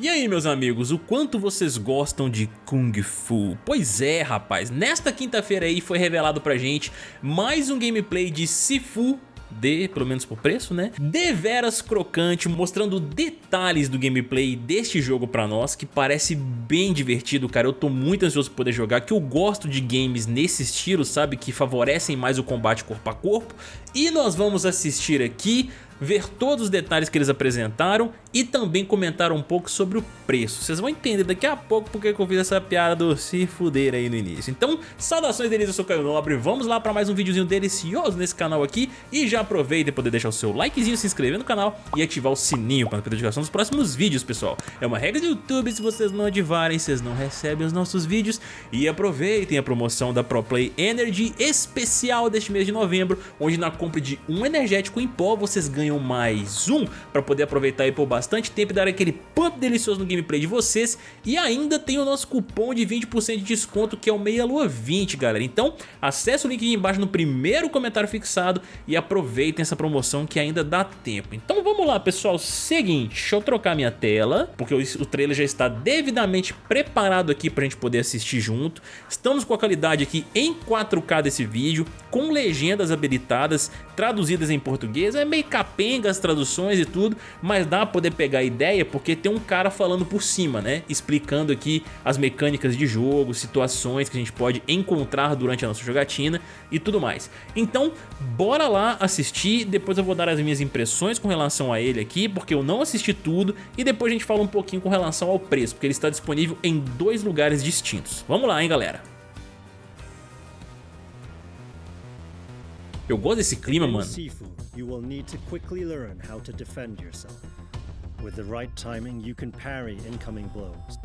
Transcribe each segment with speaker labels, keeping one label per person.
Speaker 1: E aí meus amigos, o quanto vocês gostam de Kung Fu? Pois é rapaz, nesta quinta-feira aí foi revelado pra gente mais um gameplay de Sifu de, pelo menos por preço, né? Deveras crocante, mostrando detalhes do gameplay deste jogo pra nós, que parece bem divertido, cara. Eu tô muito ansioso por poder jogar, que eu gosto de games nesse estilo, sabe? Que favorecem mais o combate corpo a corpo. E nós vamos assistir aqui ver todos os detalhes que eles apresentaram e também comentar um pouco sobre o preço. Vocês vão entender daqui a pouco porque eu fiz essa piada do se fuder aí no início. Então, saudações deles, eu sou Caio Nobre, vamos lá para mais um videozinho delicioso nesse canal aqui e já aproveita e poder deixar o seu likezinho, se inscrever no canal e ativar o sininho para a notificação dos próximos vídeos, pessoal. É uma regra do YouTube, se vocês não ativarem, vocês não recebem os nossos vídeos e aproveitem a promoção da ProPlay Energy especial deste mês de novembro, onde na compra de um energético em pó vocês ganham mais um para poder aproveitar aí por bastante tempo e dar aquele pump delicioso no gameplay de vocês. E ainda tem o nosso cupom de 20% de desconto que é o Meia Lua 20, galera. Então acesse o link aqui embaixo no primeiro comentário fixado e aproveitem essa promoção que ainda dá tempo. Então vamos lá, pessoal. Seguinte, deixa eu trocar minha tela, porque o trailer já está devidamente preparado aqui para a gente poder assistir junto. Estamos com a qualidade aqui em 4K desse vídeo, com legendas habilitadas, traduzidas em português. É meio capaz capenga as traduções e tudo, mas dá pra poder pegar a ideia porque tem um cara falando por cima, né? Explicando aqui as mecânicas de jogo, situações que a gente pode encontrar durante a nossa jogatina e tudo mais. Então, bora lá assistir, depois eu vou dar as minhas impressões com relação a ele aqui, porque eu não assisti tudo, e depois a gente fala um pouquinho com relação ao preço, porque ele está disponível em dois lugares distintos. Vamos lá, hein, galera? Eu gosto desse clima, mano. you will need to quickly learn how to defend yourself. With the right timing, you can parry incoming blows.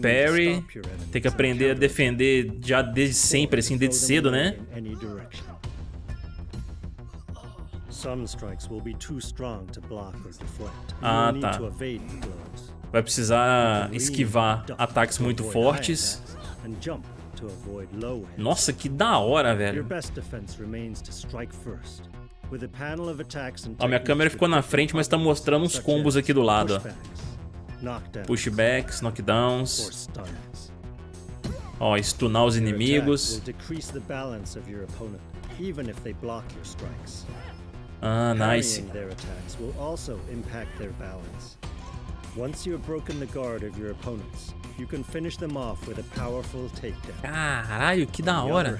Speaker 1: Parry, tem que aprender a defender já desde sempre, assim, desde cedo, né? Ah, tá. Vai precisar esquivar ataques muito fortes. Nossa, que da hora, velho. Ó, minha câmera ficou na frente, mas tá mostrando uns combos aqui do lado, ó. Pushbacks, knockdowns. Ó, stunar os inimigos. Ah, nice. Once you have broken the guard of your opponents, you can finish them off with a powerful takedown. Caralho, que da hora.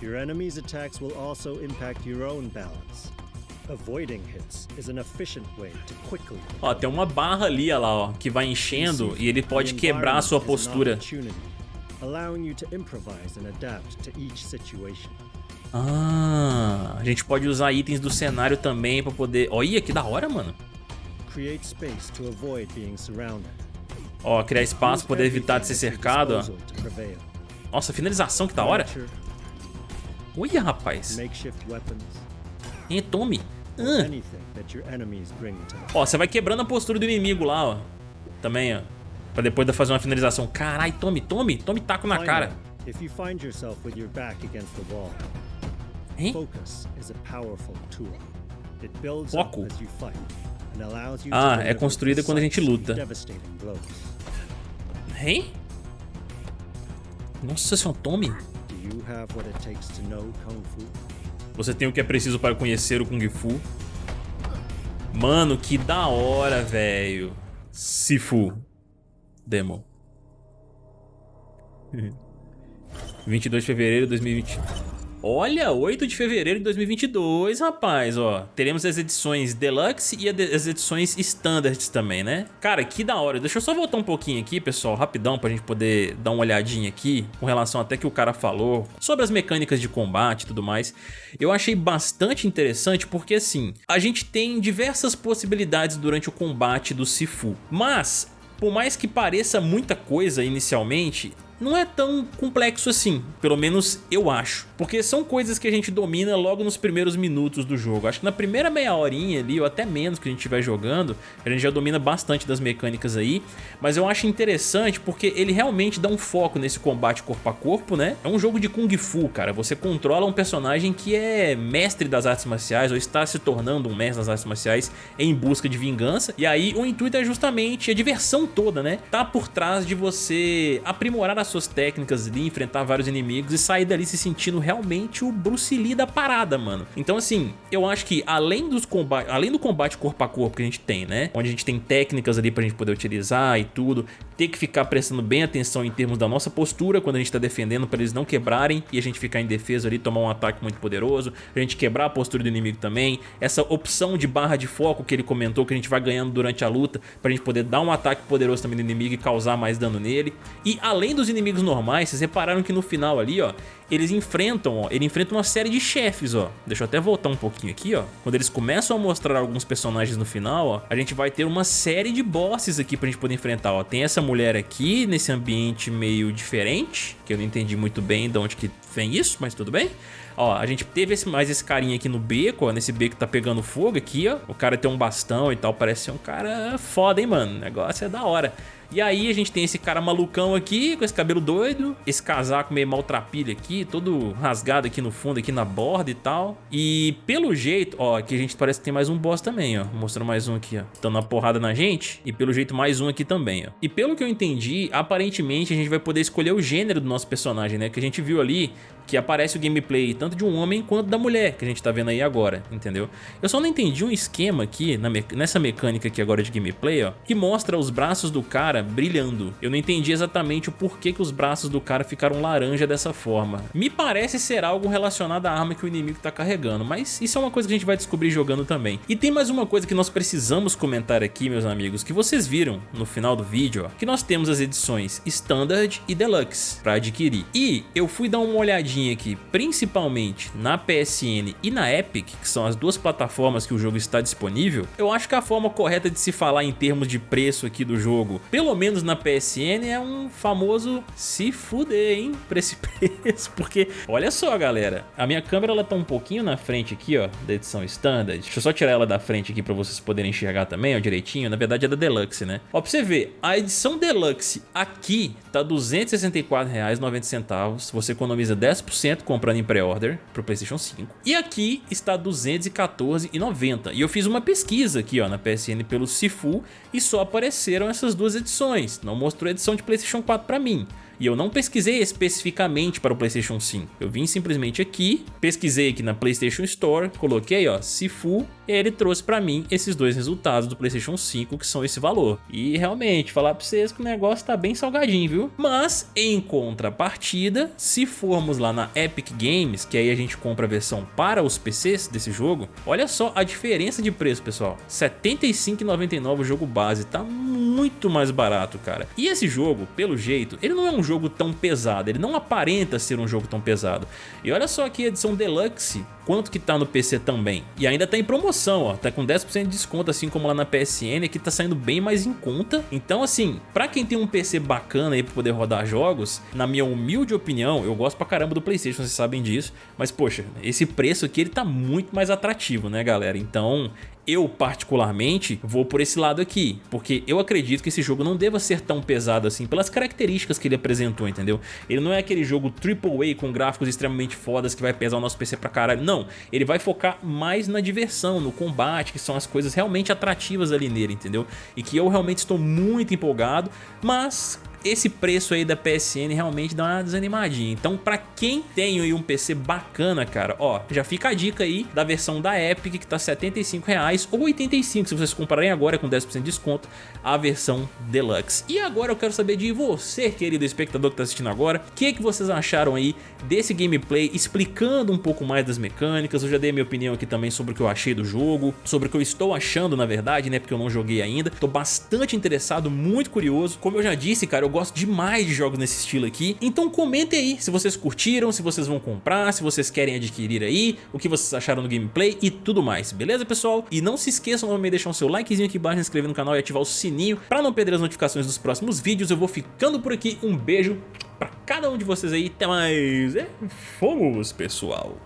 Speaker 1: Your enemy's attacks will also impact your own balance. Avoiding hits is an efficient way to quickly. Ó, tem uma barra ali, ó lá, ó, que vai enchendo e ele pode quebrar a sua postura. Ah, a gente pode usar itens do cenário também para poder. Olha que da hora, mano. Create space to avoid being surrounded. Ó, criar espaço, poder evitar de ser cercado, ó. Nossa, finalização que da hora. Olha, rapaz. E tome. Ah. Ó, você vai quebrando a postura do inimigo lá, ó. Também, ó. Pra depois fazer uma finalização. Carai, tome, tome. Tome taco na cara. Hein? Foco. Ah, é construída quando a gente luta. Hein? Nossa, esse é um tome? Você tem o que é preciso para conhecer o Kung Fu? Mano, que da hora, velho. Sifu. Demo. 22 de fevereiro de 2020. Olha, 8 de fevereiro de 2022, rapaz, ó. Teremos as edições Deluxe e as edições Standards também, né? Cara, que da hora. Deixa eu só voltar um pouquinho aqui, pessoal, rapidão, pra gente poder dar uma olhadinha aqui, com relação até que o cara falou, sobre as mecânicas de combate e tudo mais. Eu achei bastante interessante porque, assim, a gente tem diversas possibilidades durante o combate do Sifu, mas... Por mais que pareça muita coisa inicialmente, não é tão complexo assim, pelo menos eu acho. Porque são coisas que a gente domina logo nos primeiros minutos do jogo. Acho que na primeira meia horinha ali, ou até menos que a gente estiver jogando, a gente já domina bastante das mecânicas aí. Mas eu acho interessante porque ele realmente dá um foco nesse combate corpo a corpo, né? É um jogo de Kung Fu, cara. Você controla um personagem que é mestre das artes marciais, ou está se tornando um mestre das artes marciais em busca de vingança. E aí o intuito é justamente a diversão toda, né? Tá por trás de você aprimorar as suas técnicas ali, enfrentar vários inimigos e sair dali se sentindo realmente o Bruce Lee da parada, mano. Então assim, eu acho que além, dos combate, além do combate corpo a corpo que a gente tem, né? Onde a gente tem técnicas ali pra gente poder utilizar e tudo, ter que ficar prestando bem atenção em termos da nossa postura quando a gente tá defendendo para eles não quebrarem e a gente ficar em defesa ali, tomar um ataque muito poderoso, a gente quebrar a postura do inimigo também, essa opção de barra de foco que ele comentou que a gente vai ganhando durante a luta pra gente poder dar um ataque poderoso também no inimigo e causar mais dano nele. E além dos inimigos normais, vocês repararam que no final ali, ó, eles enfrentam, ó, ele enfrenta uma série de chefes, ó. Deixa eu até voltar um pouquinho aqui, ó. Quando eles começam a mostrar alguns personagens no final, ó, a gente vai ter uma série de bosses aqui pra gente poder enfrentar, ó. Tem essa mulher aqui, nesse ambiente meio diferente, que eu não entendi muito bem de onde que vem isso, mas tudo bem. Ó, a gente teve esse, mais esse carinha aqui no beco, ó, nesse beco que tá pegando fogo aqui, ó. O cara tem um bastão e tal, parece ser um cara foda, hein, mano. O negócio é da hora. E aí a gente tem esse cara malucão aqui, com esse cabelo doido, esse casaco meio maltrapilho aqui, todo rasgado aqui no fundo, aqui na borda e tal. E pelo jeito, ó, aqui a gente parece que tem mais um boss também, ó. Mostrando mais um aqui, ó. Dando uma porrada na gente. E pelo jeito mais um aqui também, ó. E pelo que eu entendi, aparentemente a gente vai poder escolher o gênero do nosso personagem, né? Que a gente viu ali que aparece o gameplay tanto de um homem quanto da mulher, que a gente tá vendo aí agora, entendeu? Eu só não entendi um esquema aqui, me nessa mecânica aqui agora de gameplay, ó, que mostra os braços do cara brilhando. Eu não entendi exatamente o porquê que os braços do cara ficaram laranja dessa forma. Me parece ser algo relacionado à arma que o inimigo tá carregando, mas isso é uma coisa que a gente vai descobrir jogando também. E tem mais uma coisa que nós precisamos comentar aqui, meus amigos, que vocês viram no final do vídeo, ó, que nós temos as edições Standard e Deluxe para adquirir. E eu fui dar uma olhadinha aqui, principalmente na PSN e na Epic, que são as duas plataformas que o jogo está disponível, eu acho que a forma correta de se falar em termos de preço aqui do jogo, pelo menos na PSN, é um famoso se fuder, hein, pra esse preço, porque olha só, galera, a minha câmera ela tá um pouquinho na frente aqui, ó, da edição Standard, deixa eu só tirar ela da frente aqui pra vocês poderem enxergar também, ó, direitinho, na verdade é da Deluxe, né? Ó, pra você ver, a edição Deluxe aqui tá R$ 264,90, você economiza 10% 10% comprando em pré-order pro Playstation 5. E aqui está R$ 214,90. E eu fiz uma pesquisa aqui ó, na PSN pelo Sifu e só apareceram essas duas edições. Não mostrou edição de Playstation 4 para mim. E eu não pesquisei especificamente para o Playstation 5. Eu vim simplesmente aqui, pesquisei aqui na Playstation Store, coloquei ó, Sifu e ele trouxe para mim esses dois resultados do Playstation 5 que são esse valor. E realmente, falar para vocês que o negócio tá bem salgadinho, viu? Mas em contrapartida, se formos lá na Epic Games, que aí a gente compra a versão para os PCs desse jogo, olha só a diferença de preço, pessoal. R$ 75,99 o jogo base, tá muito mais barato, cara. E esse jogo, pelo jeito, ele não é um jogo tão pesado, ele não aparenta ser um jogo tão pesado. E olha só aqui a edição Deluxe, quanto que tá no PC também. E ainda tá em promoção, ó, tá com 10% de desconto, assim como lá na PSN, aqui tá saindo bem mais em conta. Então assim, pra quem tem um PC bacana aí pra poder rodar jogos, na minha humilde opinião, eu gosto pra caramba do Playstation, vocês sabem disso, mas poxa, esse preço aqui ele tá muito mais atrativo, né galera? Então eu, particularmente, vou por esse lado aqui, porque eu acredito que esse jogo não deva ser tão pesado assim, pelas características que ele apresentou, entendeu? Ele não é aquele jogo AAA com gráficos extremamente fodas que vai pesar o nosso PC pra caralho, não. Ele vai focar mais na diversão, no combate, que são as coisas realmente atrativas ali nele, entendeu? E que eu realmente estou muito empolgado, mas esse preço aí da PSN realmente dá uma desanimadinha. Então pra quem tem aí um PC bacana, cara, ó, já fica a dica aí da versão da Epic que tá R$ 75,00 ou 85 se vocês comprarem agora com 10% de desconto a versão Deluxe. E agora eu quero saber de você, querido espectador que tá assistindo agora, o que, que vocês acharam aí desse gameplay, explicando um pouco mais das mecânicas, eu já dei minha opinião aqui também sobre o que eu achei do jogo, sobre o que eu estou achando na verdade, né, porque eu não joguei ainda, tô bastante interessado, muito curioso, como eu já disse, cara, eu gosto demais de jogos nesse estilo aqui, então comentem aí se vocês curtiram, se vocês vão comprar, se vocês querem adquirir aí, o que vocês acharam do gameplay e tudo mais, beleza pessoal? E não se esqueçam de deixar o seu likezinho aqui embaixo, se inscrever no canal e ativar o sininho para não perder as notificações dos próximos vídeos, eu vou ficando por aqui, um beijo pra cada um de vocês aí. Até mais. E fomos, pessoal.